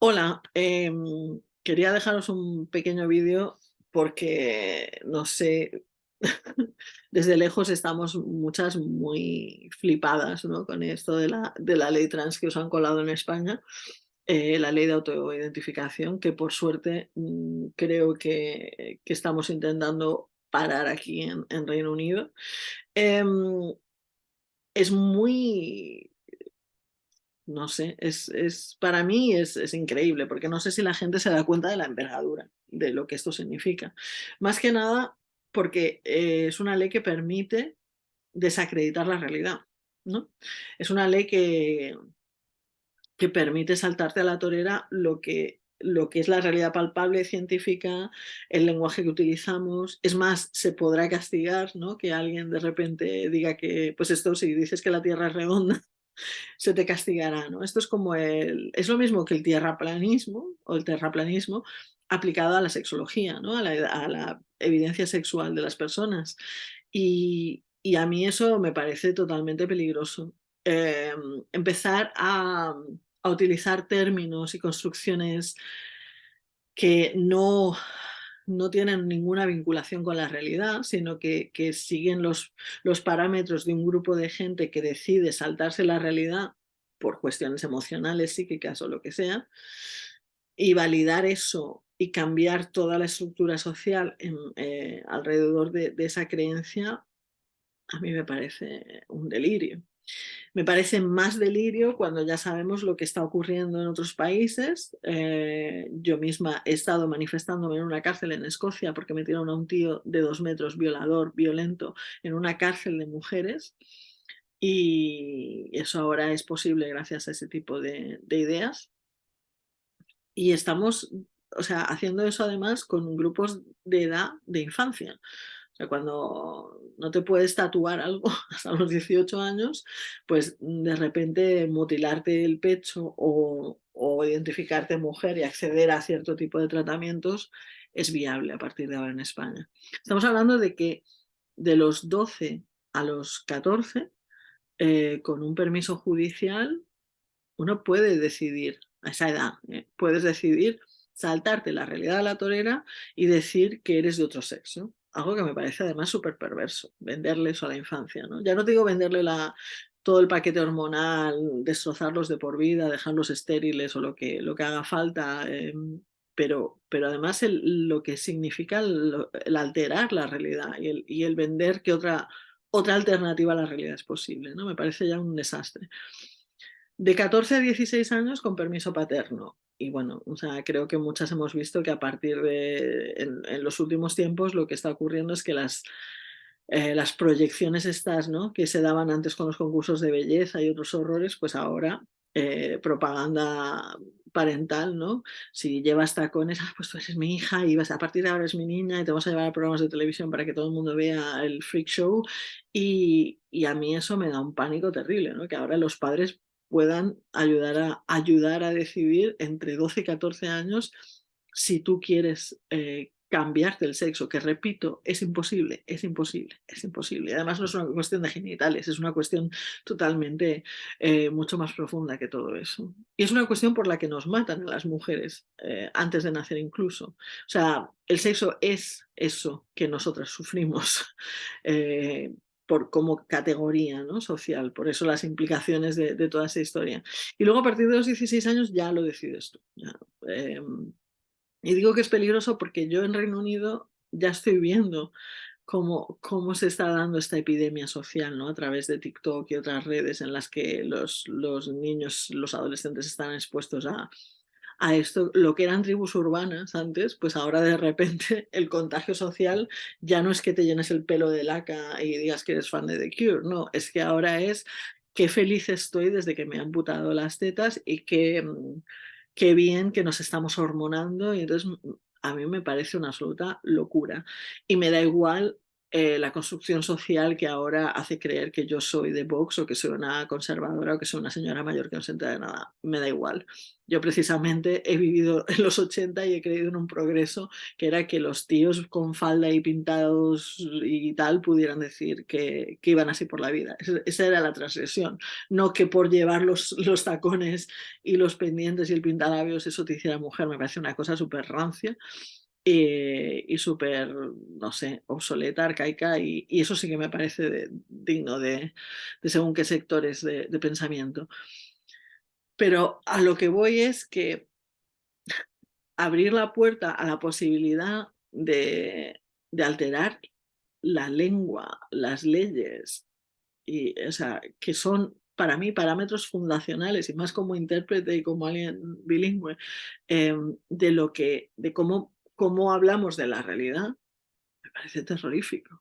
Hola, em, quería dejaros un pequeño vídeo porque, no sé, desde lejos estamos muchas muy flipadas ¿no? con esto de la, de la ley trans que os han colado en España, eh, la ley de autoidentificación, que por suerte mm, creo que, estamos intentando parar aquí en, en Reino Unido. Em, es muy no sé, es, es para mí es, es, increíble, porque no sé si la gente se da cuenta de la envergadura de lo que esto significa. Más que nada porque eh, es una ley que permite desacreditar la realidad. ¿no? Es una ley que, que permite saltarte a la torera lo que, lo que es la realidad palpable científica, el lenguaje que utilizamos. Es más, se podrá castigar ¿no? que alguien de repente diga que, pues esto si dices que la Tierra es redonda, se te castigará, ¿no? Esto es como el, es lo mismo que el tierraplanismo o el terraplanismo aplicado a la sexología, ¿no? A la, evidencia sexual de las personas. Y, a mí eso me parece totalmente peligroso. Em, empezar a, a utilizar términos y construcciones que no no tienen ninguna vinculación con la realidad, sino que, siguen los, parámetros de un grupo de gente que decide saltarse la realidad por cuestiones emocionales, psíquicas o lo que sea, y validar eso y cambiar toda la estructura social eh, alrededor de, esa creencia, a mí me parece un delirio. Me parece más delirio cuando ya sabemos lo que está ocurriendo en otros países. Eh, yo misma he estado manifestándome en una cárcel en Escocia porque metieron a un tío de dos metros, violador, violento, en una cárcel de mujeres. Y eso ahora es posible gracias a ese tipo de, de ideas. Y estamos o sea, haciendo eso además con grupos de edad de infancia cuando no te puedes tatuar algo hasta los 18 años, pues de repente mutilarte el pecho o, identificarte mujer y acceder a cierto tipo de tratamientos es viable a partir de ahora en España. Estamos hablando de que de los 12 a los 14, eh, con un permiso judicial, uno puede decidir, a esa edad, eh, puedes decidir saltarte la realidad de la torera y decir que eres de otro sexo algo que me parece además súper perverso, venderle eso a la infancia. ¿no? Ya no digo venderle la, todo el paquete hormonal, destrozarlos de por vida, dejarlos estériles o lo que, lo que haga falta, em, pero, pero además lo que significa el, alterar la realidad y el, y el vender que otra, otra alternativa a la realidad es posible. ¿no? Me parece ya un desastre. De 14 a 16 años con permiso paterno y bueno, o sea, creo que muchas hemos visto que a partir de, en, los últimos tiempos lo que está ocurriendo es que las, eh, las proyecciones estas, ¿no? Que se daban antes con los concursos de belleza y otros horrores, pues ahora eh, propaganda parental, ¿no? Si llevas tacones, ah, pues tú eres mi hija y vas, a partir de ahora es mi niña y te vas a llevar a programas de televisión para que todo el mundo vea el freak show y, y a mí eso me da un pánico terrible, ¿no? Que ahora los padres puedan ayudar a, ayudar a decidir entre 12 y 14 años si tú quieres eh, cambiarte el sexo, que repito, es imposible, es imposible, es imposible. Además no es una cuestión de genitales, es una cuestión totalmente eh, mucho más profunda que todo eso. Y es una cuestión por la que nos matan a las mujeres eh, antes de nacer incluso. O sea, el sexo es eso que nosotras sufrimos. por, como categoría ¿no? social, por eso las implicaciones de, toda esa historia. Y luego a partir de los 16 años ya lo decides tú. Em, y digo que es peligroso porque yo en Reino Unido ya estoy viendo cómo, cómo se está dando esta epidemia social ¿no? a través de TikTok y otras redes en las que los, los niños, los adolescentes están expuestos a, a esto, lo que eran tribus urbanas antes, pues ahora de repente el contagio social ya no es que te llenes el pelo de laca y digas que eres fan de The Cure, no, es que ahora es qué feliz estoy desde que me han putado las tetas y qué, mm, qué bien que nos estamos hormonando y entonces mm, a mí me parece una absoluta locura. Y me da igual eh, la construcción social que ahora hace creer que yo soy de Vox o que soy una conservadora o que soy una señora mayor que no se entera de nada. Me da igual. Yo precisamente he vivido en los 80 y he creído en un progreso que era que los tíos con falda y pintados y tal pudieran decir que, que iban así por la vida. Esa era la transgresión. No que por llevar los, los tacones y los pendientes y el pintalabios eso te hiciera mujer. Me parece una cosa súper rancia eh, y súper, no sé, obsoleta, arcaica, y, eso sí que me parece digno de, según qué sectores de, pensamiento. Pero a lo que voy es que abrir la puerta a la posibilidad de, alterar la lengua, las leyes, y, o sea, que son para mí parámetros fundacionales y más como intérprete y como alguien bilingüe em, de lo que de cómo cómo hablamos de la realidad, me parece terrorífico.